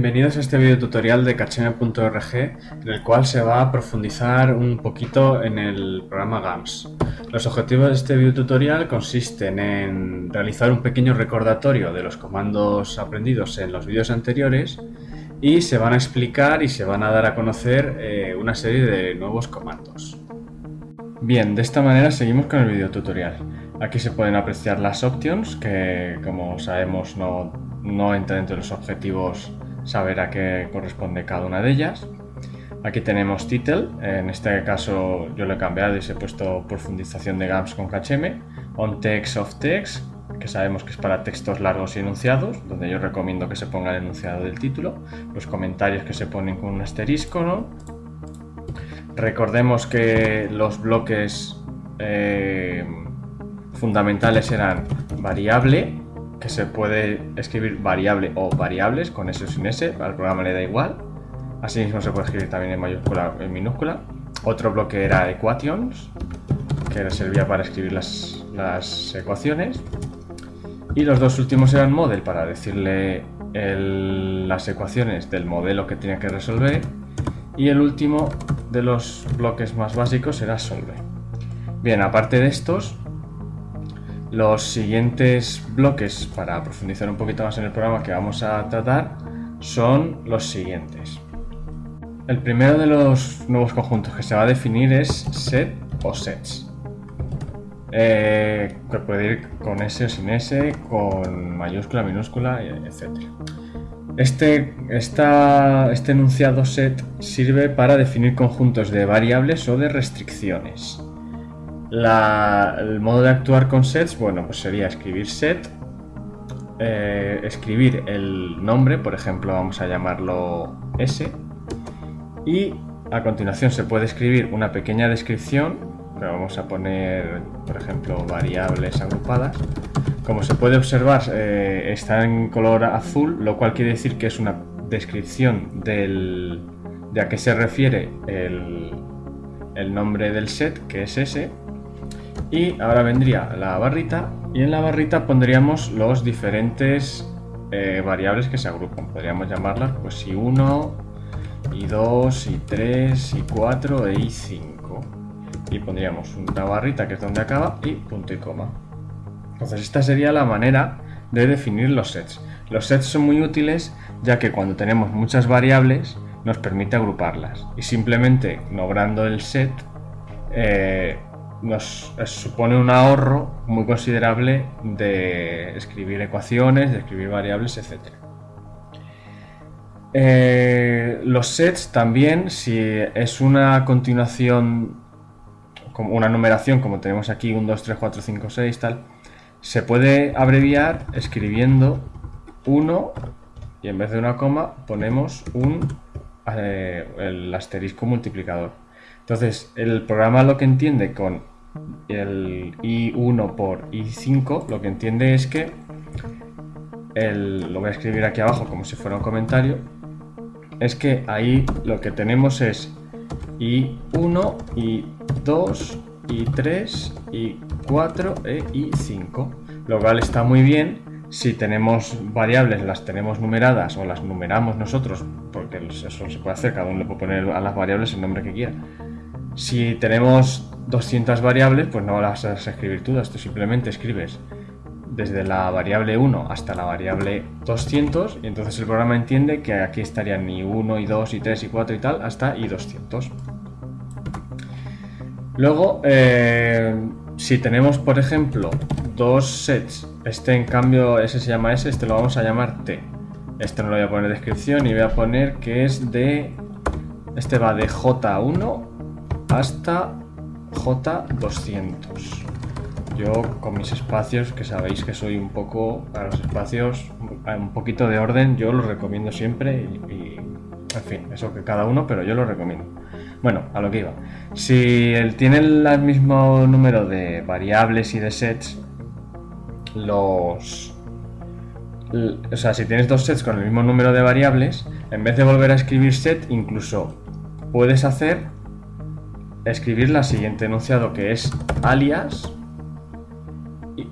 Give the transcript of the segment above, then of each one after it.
Bienvenidos a este video tutorial de Kacheme.org en el cual se va a profundizar un poquito en el programa GAMS. Los objetivos de este video tutorial consisten en realizar un pequeño recordatorio de los comandos aprendidos en los vídeos anteriores y se van a explicar y se van a dar a conocer eh, una serie de nuevos comandos. Bien, de esta manera seguimos con el video tutorial. Aquí se pueden apreciar las options que como sabemos no, no entra dentro de los objetivos saber a qué corresponde cada una de ellas. Aquí tenemos title, en este caso yo lo he cambiado y se he puesto profundización de GAMS con KHM, on text of text, que sabemos que es para textos largos y enunciados, donde yo recomiendo que se ponga el enunciado del título, los comentarios que se ponen con un asterisco, Recordemos que los bloques eh, fundamentales eran variable, que se puede escribir variable o variables con S o sin S, al programa le da igual. Asimismo se puede escribir también en mayúscula o en minúscula. Otro bloque era equations, que servía para escribir las, las ecuaciones. Y los dos últimos eran model, para decirle las ecuaciones del modelo que tenía que resolver. Y el último de los bloques más básicos era solve. Bien, aparte de estos, los siguientes bloques para profundizar un poquito más en el programa que vamos a tratar son los siguientes. El primero de los nuevos conjuntos que se va a definir es set o sets. Eh, que puede ir con S o sin S, con mayúscula, minúscula, etc. Este, este enunciado set sirve para definir conjuntos de variables o de restricciones el modo de actuar con sets, bueno, pues sería escribir set, eh, escribir el nombre, por ejemplo, vamos a llamarlo S, y a continuación se puede escribir una pequeña descripción, pero vamos a poner, por ejemplo, variables agrupadas. Como se puede observar, eh, está en color azul, lo cual quiere decir que es una descripción del, de a qué se refiere el, el nombre del set, que es ese, y ahora vendría la barrita y en la barrita pondríamos los diferentes eh, variables que se agrupan. Podríamos llamarlas pues i1, i2, i3, i4 e i5. Y pondríamos una barrita que es donde acaba y punto y coma. Entonces esta sería la manera de definir los sets. Los sets son muy útiles ya que cuando tenemos muchas variables nos permite agruparlas y simplemente nombrando el set eh, nos supone un ahorro muy considerable de escribir ecuaciones, de escribir variables, etc. Eh, los sets también, si es una continuación, como una numeración como tenemos aquí, 1, 2, 3, 4, 5, 6, tal, se puede abreviar escribiendo 1 y en vez de una coma ponemos un eh, el asterisco multiplicador. Entonces, el programa lo que entiende con el i1 por i5, lo que entiende es que el, lo voy a escribir aquí abajo como si fuera un comentario, es que ahí lo que tenemos es i1, i2, i3, i4 e i5, lo cual está muy bien si tenemos variables, las tenemos numeradas o las numeramos nosotros, porque eso se puede hacer, cada uno le puede poner a las variables el nombre que quiera. Si tenemos 200 variables, pues no las vas a escribir tú simplemente escribes desde la variable 1 hasta la variable 200 y entonces el programa entiende que aquí estarían ni 1, y 2, y 3, y 4 y tal, hasta y 200. Luego, eh, si tenemos, por ejemplo, dos sets, este en cambio, ese se llama S, este lo vamos a llamar T. Este no lo voy a poner descripción y voy a poner que es de... Este va de J1 hasta J200. Yo con mis espacios, que sabéis que soy un poco, para los espacios, un poquito de orden, yo los recomiendo siempre y, en fin, eso que cada uno, pero yo lo recomiendo. Bueno, a lo que iba. Si él tiene el mismo número de variables y de sets, los... O sea, si tienes dos sets con el mismo número de variables, en vez de volver a escribir set, incluso puedes hacer escribir la siguiente enunciado que es alias y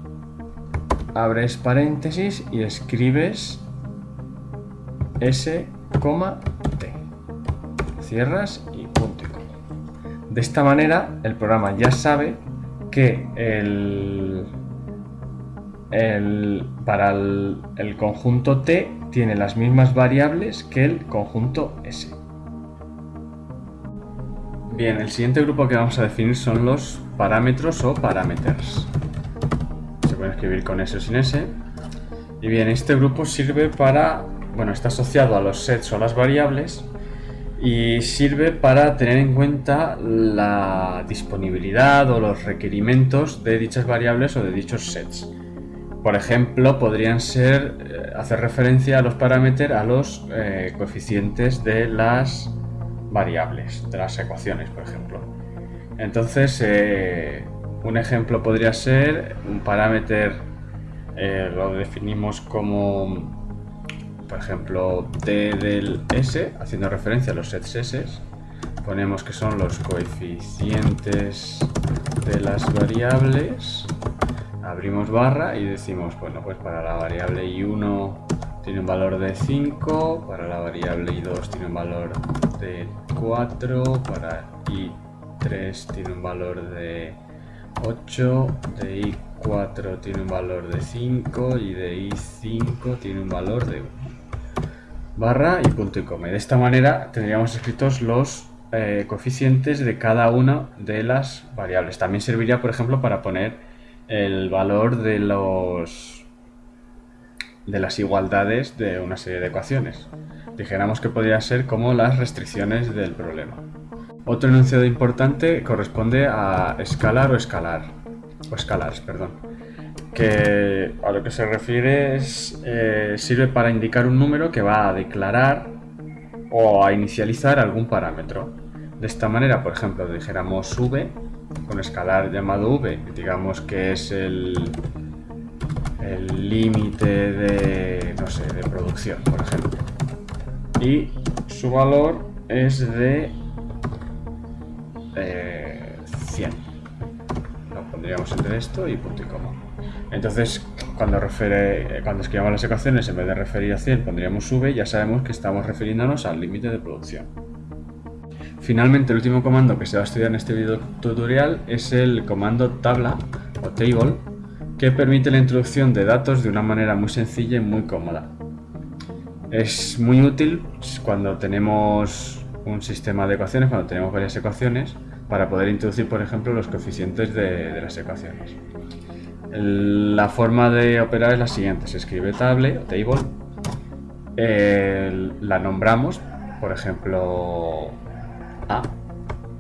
abres paréntesis y escribes S t. Cierras y punto y. De esta manera el programa ya sabe que el, el, para el conjunto t tiene las mismas variables que el conjunto s. Bien, el siguiente grupo que vamos a definir son los parámetros o parameters. Se pueden escribir con S o sin S. Y bien, este grupo sirve para, bueno, está asociado a los sets o las variables y sirve para tener en cuenta la disponibilidad o los requerimientos de dichas variables o de dichos sets. Por ejemplo, podrían ser eh, hacer referencia a los parámetros a los eh, coeficientes de las variables, de las ecuaciones, por ejemplo. Entonces, eh, un ejemplo podría ser un parámetro, eh, lo definimos como, por ejemplo, t del s, haciendo referencia a los sets s. Ponemos que son los coeficientes de las variables. Abrimos barra y decimos, bueno, pues para la variable i1 tiene un valor de 5, para la variable i2 tiene un valor de 4, para i3 tiene un valor de 8, de i4 tiene un valor de 5 y de i5 tiene un valor de 1. Barra y punto y coma. De esta manera tendríamos escritos los eh, coeficientes de cada una de las variables. También serviría, por ejemplo, para poner el valor de los de las igualdades de una serie de ecuaciones. Dijéramos que podría ser como las restricciones del problema. Otro enunciado importante corresponde a escalar o escalar, o escalares, perdón, que a lo que se refiere es, eh, sirve para indicar un número que va a declarar o a inicializar algún parámetro. De esta manera, por ejemplo, dijéramos v, con escalar llamado v, digamos que es el, el límite de, no sé, de producción, por ejemplo. Y su valor es de 100. Eh, Lo pondríamos entre esto y punto y coma. Entonces, cuando, refiere, cuando escribamos las ecuaciones, en vez de referir a 100, pondríamos v, ya sabemos que estamos refiriéndonos al límite de producción. Finalmente, el último comando que se va a estudiar en este video tutorial es el comando tabla o table, que permite la introducción de datos de una manera muy sencilla y muy cómoda. Es muy útil cuando tenemos un sistema de ecuaciones, cuando tenemos varias ecuaciones, para poder introducir, por ejemplo, los coeficientes de, las ecuaciones. la forma de operar es la siguiente, se escribe table o table, la nombramos, por ejemplo, A,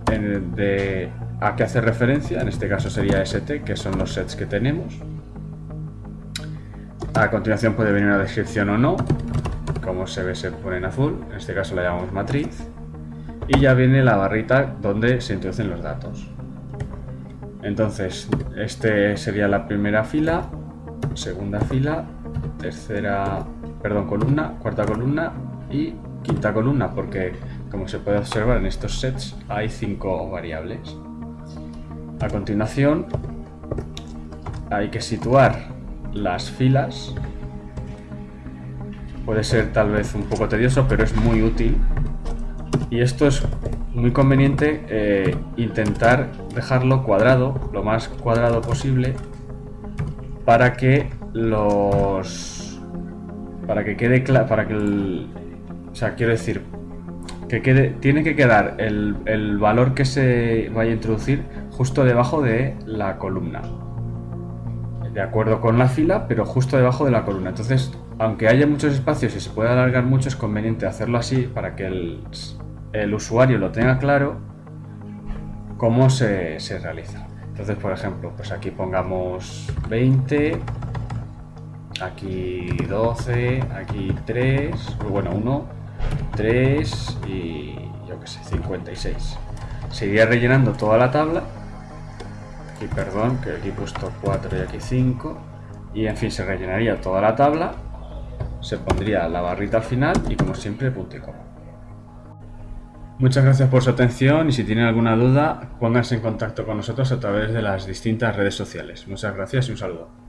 de a qué hace referencia, en este caso sería ST, que son los sets que tenemos. A continuación puede venir una descripción o no, como se ve se pone en azul, en este caso la llamamos matriz, y ya viene la barrita donde se introducen los datos. Entonces, este sería la primera fila, segunda fila, tercera, perdón, columna, cuarta columna y quinta columna, porque como se puede observar en estos sets hay cinco variables. A continuación hay que situar las filas. Puede ser tal vez un poco tedioso, pero es muy útil. Y esto es muy conveniente eh, intentar dejarlo cuadrado, lo más cuadrado posible, para que los... para que quede claro, para que el... O sea, quiero decir, que quede, tiene que quedar el, el valor que se vaya a introducir justo debajo de la columna. De acuerdo con la fila, pero justo debajo de la columna. Entonces, aunque haya muchos espacios y se pueda alargar mucho, es conveniente hacerlo así para que el, usuario lo tenga claro cómo se, se, realiza. Entonces, por ejemplo, pues aquí pongamos 20, aquí 12, aquí 3, bueno, 1, 3 y yo que sé, 56. Seguiría rellenando toda la tabla aquí perdón, que aquí he puesto 4 y aquí 5 y en fin se rellenaría toda la tabla se pondría la barrita al final y como siempre punto y coma Muchas gracias por su atención y si tienen alguna duda pónganse en contacto con nosotros a través de las distintas redes sociales. Muchas gracias y un saludo.